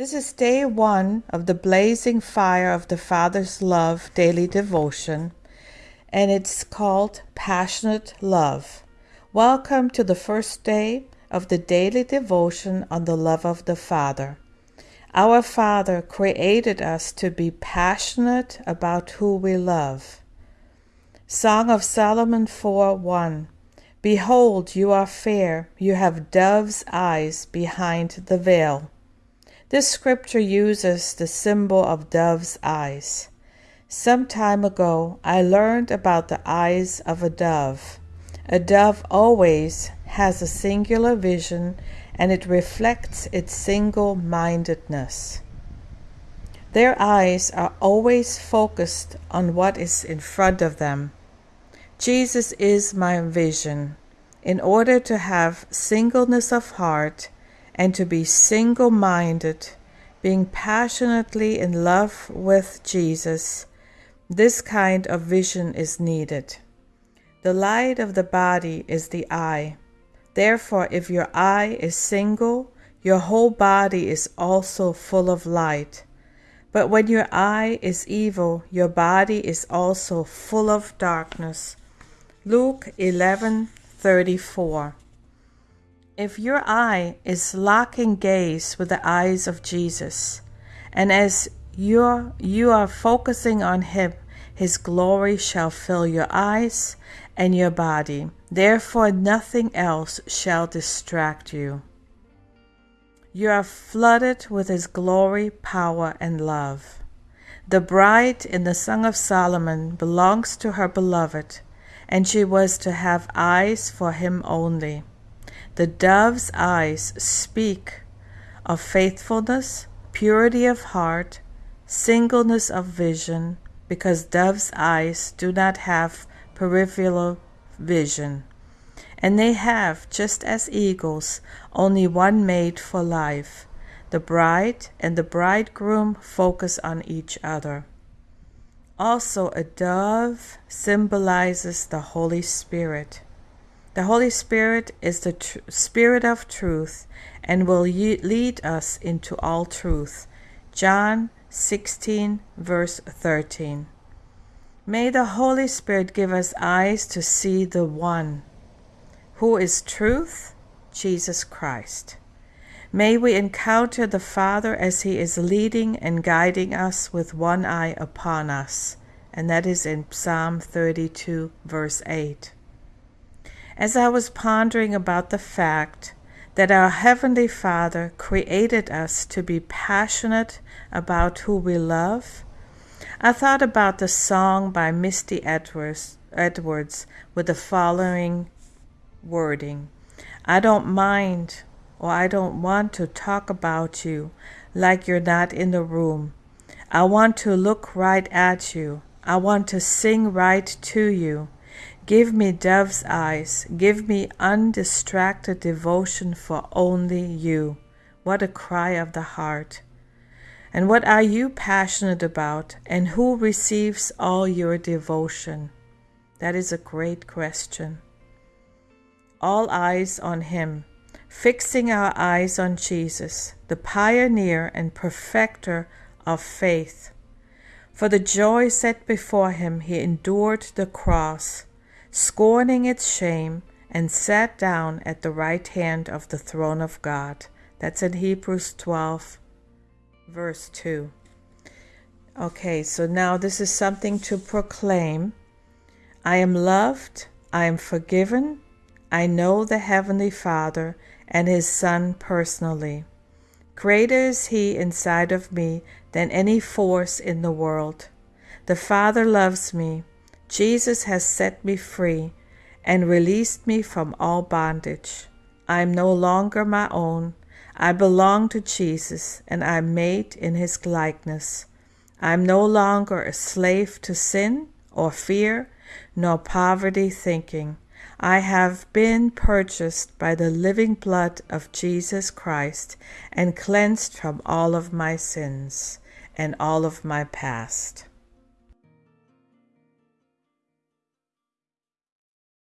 This is day one of the Blazing Fire of the Father's Love daily devotion, and it's called Passionate Love. Welcome to the first day of the daily devotion on the love of the Father. Our Father created us to be passionate about who we love. Song of Solomon 4 1 Behold, you are fair, you have dove's eyes behind the veil. This scripture uses the symbol of dove's eyes. Some time ago, I learned about the eyes of a dove. A dove always has a singular vision and it reflects its single mindedness. Their eyes are always focused on what is in front of them. Jesus is my vision. In order to have singleness of heart, and to be single minded, being passionately in love with Jesus, this kind of vision is needed. The light of the body is the eye. Therefore, if your eye is single, your whole body is also full of light. But when your eye is evil, your body is also full of darkness. Luke 11:34 if your eye is locking gaze with the eyes of Jesus, and as you're, you are focusing on Him, His glory shall fill your eyes and your body. Therefore, nothing else shall distract you. You are flooded with His glory, power, and love. The bride in the Song of Solomon belongs to her beloved, and she was to have eyes for him only. The dove's eyes speak of faithfulness, purity of heart, singleness of vision, because dove's eyes do not have peripheral vision. And they have, just as eagles, only one mate for life. The bride and the bridegroom focus on each other. Also, a dove symbolizes the Holy Spirit. The Holy Spirit is the tr- Spirit of truth and will ye- lead us into all truth. John 16, verse 13. May the Holy Spirit give us eyes to see the one who is truth, Jesus Christ. May we encounter the Father as He is leading and guiding us with one eye upon us. And that is in Psalm 32, verse 8 as I was pondering about the fact that our Heavenly Father created us to be passionate about who we love, I thought about the song by Misty Edwards, Edwards with the following wording I don't mind or I don't want to talk about you like you're not in the room. I want to look right at you. I want to sing right to you. Give me dove's eyes. Give me undistracted devotion for only you. What a cry of the heart. And what are you passionate about? And who receives all your devotion? That is a great question. All eyes on Him, fixing our eyes on Jesus, the pioneer and perfecter of faith. For the joy set before Him, He endured the cross scorning its shame, and sat down at the right hand of the throne of God. That's in Hebrews 12, verse 2. Okay, so now this is something to proclaim. I am loved, I am forgiven, I know the Heavenly Father and His Son personally. Greater is He inside of me than any force in the world. The Father loves me Jesus has set me free and released me from all bondage. I am no longer my own. I belong to Jesus and I am made in his likeness. I am no longer a slave to sin or fear nor poverty thinking. I have been purchased by the living blood of Jesus Christ and cleansed from all of my sins and all of my past.